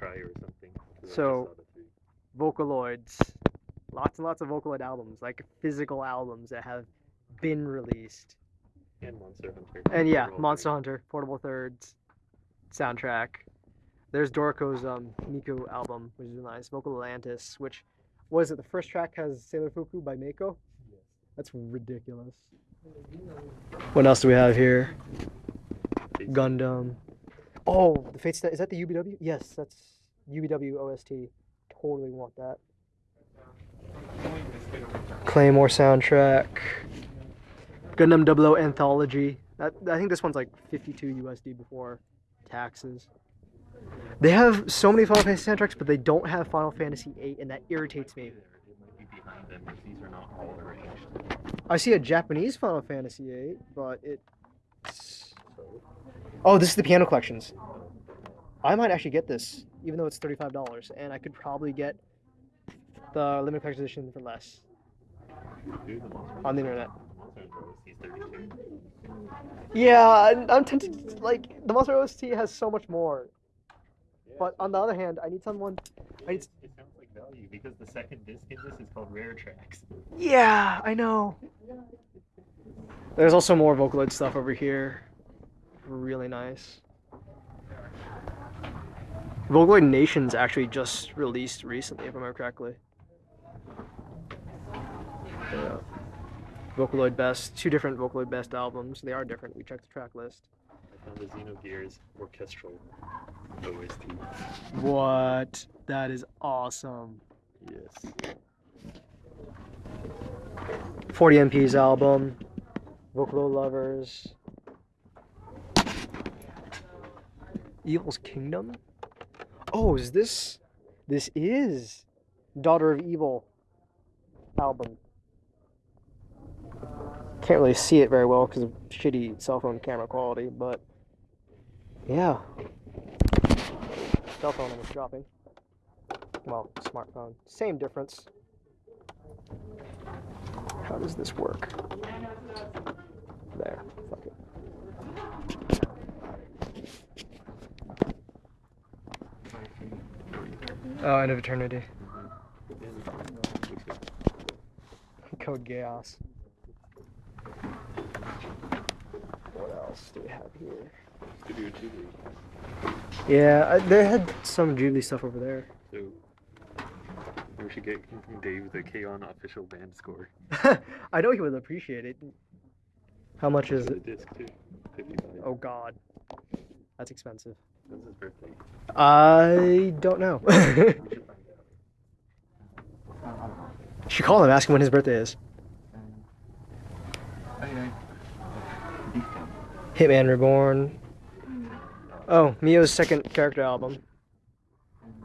try or something. 'cause I just So- saw the three. Vocaloids. Lots and lots of Vocaloid albums, like physical albums that have been released. And Monster Hunter. And yeah, They're Monster great. Hunter, Portable Thirds, soundtrack. There's Doriko's um Miku album, which is nice. Vocal Atlantis, which was it the first track has Sailor Fuku by Mako? Yes. That's ridiculous. What else do we have here? Gundam. Oh, the Fate Stay. Is that the UBW? Yes, that's UBW OST. Totally want that. Claymore soundtrack. Gundam 00 Anthology. That I think this one's like 52 USD before taxes. They have so many Final Fantasy soundtracks, but they don't have Final Fantasy VIII, and that irritates me. It. I see a Japanese Final Fantasy VIII, but it's. Oh, this is the piano collections. I might actually get this, even though it's thirty-five dollars, and I could probably get the limited collector's edition for less Dude, the Monster on the internet. Monster Hunter OST is 32. Yeah, I'm, I'm tempted. to- Like the Monster OST has so much more, but on the other hand, I need someone. I It, it sounds like value because the second disc in this is called Rare Tracks. Yeah, I know. There's also more Vocaloid stuff over here. Really nice. Vocaloid Nations actually just released recently, if I remember correctly. Yeah. Vocaloid Best, two different Vocaloid Best albums. They are different. We checked the track list. I found the Xenogears orchestral OST. What? That is awesome. Yes. 40 MP's album. Vocaloid Lovers. Evil's Kingdom? Oh, is this. This is Daughter of Evil album. Can't really see it very well because of shitty cell phone camera quality, but. Yeah. Cell phone almost dropping. Well, smartphone. Same difference. How does this work? There. Fuck it. Oh, end of eternity. Code Geass. What else do we have here? Studio Ghibli. Yeah, I, they had some Ghibli stuff over there. So we should get Dave the K-On official band score. I know he would appreciate it. How much is it? Disc too. 55. Oh God, that's expensive. When's his birthday? I don't know. Should call him, ask him when his birthday is. Hitman Reborn. Oh, Mio's second character album.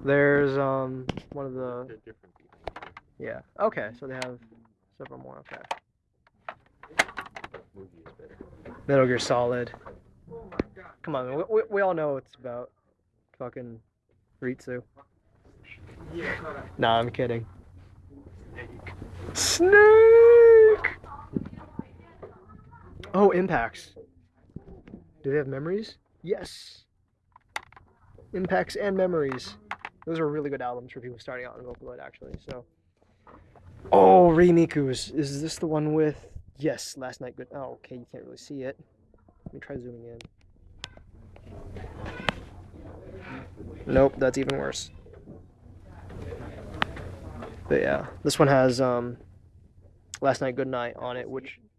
There's um one of the They're different people. yeah. Okay, so they have several more. Okay. But movie is. Metal Gear Solid. Come on, we, we, all know it's about. Fucking Ritsu. Nah, I'm kidding. Snake. Oh, impacts. Do they have memories? Yes. Impacts and memories. Those are really good albums for people starting out in Vocaloid, actually. So. Oh, Remiku's. Is this the one with? Yes, last night. Good. Oh, okay. You can't really see it. Let me try zooming in. Nope, that's even worse. But yeah, this one has um, Last Night Good Night on it, which.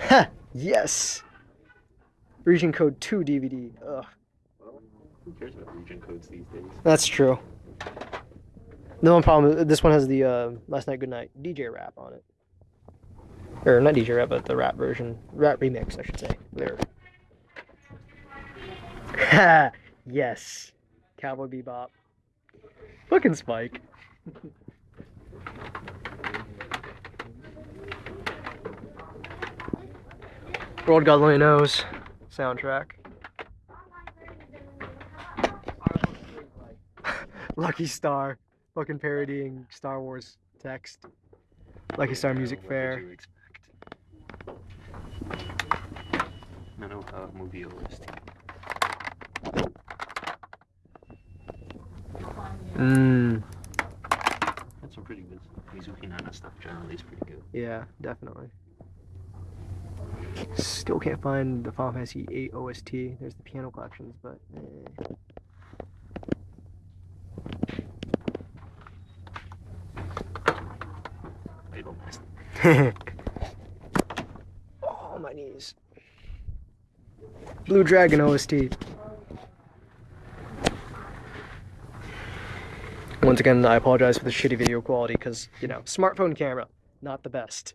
Ha! Yes! Region Code 2 DVD. Ugh, Well, who cares about region codes these days? that's true. The one problem, this one has the uh, Last Night Good Night DJ rap on it. Or not DJ rap, but the rap version. Rap remix, I should say. There. Ha! yes. Cowboy Bebop. Fucking Spike. World God only knows. Soundtrack. Lucky Star. Fucking parodying Star Wars text. Lucky Star Music What Fair. Did you expect? No, no, uh, movie OST. Mm, That's some pretty good Mizuki Nana stuff. Generally, is pretty good. yeah, definitely. Still can't find the Final Fantasy 8 OST. There's the piano collections, but eh. Oh, my knees. Blue Dragon OST. Once again, I apologize for the shitty video quality because, you know, smartphone camera, not the best.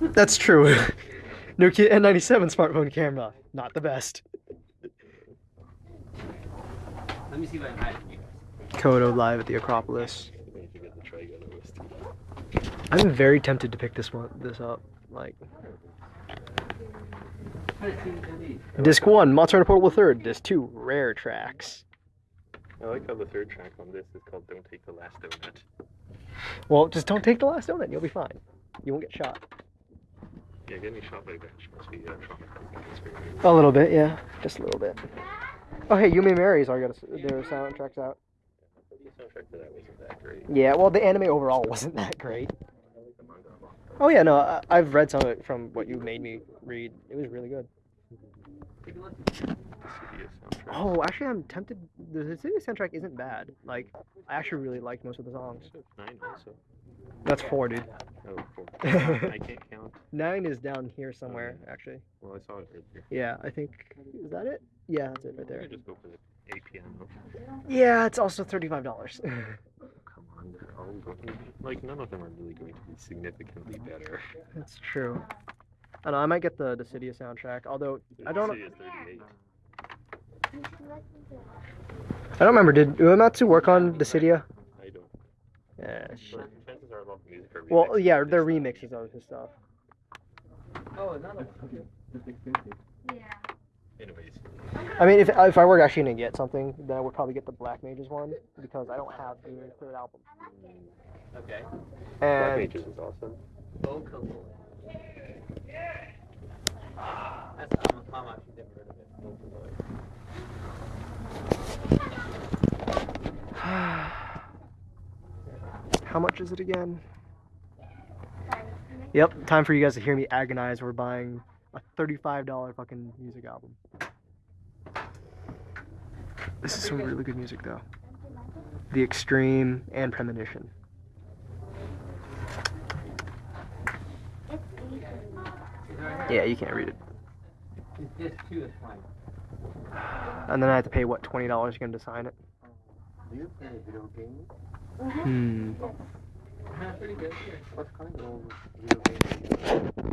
That's true. Nokia N97 smartphone camera, not the best. Let me see if I can hide it from you. Kodo live at the Acropolis. We need to get the Trigun OST. I'm very tempted to pick this one, this up. Like, How did you do these? disc one, Monster Portable Third. Disc two, rare tracks. I like how the third track on this is called "Don't Take the Last Donut." Well, just don't take the last donut. You'll be fine. You won't get shot. Yeah, getting shot by a bench must be uh, traumatizing experience. A little bit, yeah, just a little bit. Oh, hey, Yumi Mary's already got a, their soundtracks out. The soundtrack for that wasn't that great. Yeah, well, the anime overall wasn't that great. I like the manga a lot. Oh yeah, no, I, I've read some of it from what you made me read. It was really good. Mm-hmm. Take a look. Dissidia soundtrack. Oh, actually, I'm tempted. Dissidia soundtrack isn't bad. Like, I actually really liked most of the songs. Nine also. That's four, dude. Oh, four. I can't count. Nine is down here somewhere, oh, actually. Well, I saw it right there. Yeah, I think. Is that it? Yeah, that's it right there. just go for the A piano. Yeah, it's also thirty-five dollars. Come on, they're all going. Like none of them are really going to be significantly better. That's true. I know. I might get the Dissidia soundtrack. Although I don't. Dissidia's 38. I don't remember. Did Uematsu work on Dissidia? I don't. Yeah. shit. But chances are a lot of music are Well, yeah, of they're remixes of his stuff. Oh, another one. That's expensive. Anyways, I mean, if if I were actually gonna get something, then I would probably get the Black Mages one because I don't have the third album. Mm. Okay. Black Mages is awesome. Vocaloid. That's I'm, I'm actually never heard of it. Vocaloid. How much is it again? Yep, time for you guys to hear me agonize. We're buying a thirty-five dollar fucking music album. This is some really good music though. The Extreme and Premonition. Yeah, you can't read it. This too is fine. And then I have to pay what twenty dollars again to sign it. Do you play video games? Hmm. Pretty good. Of video games?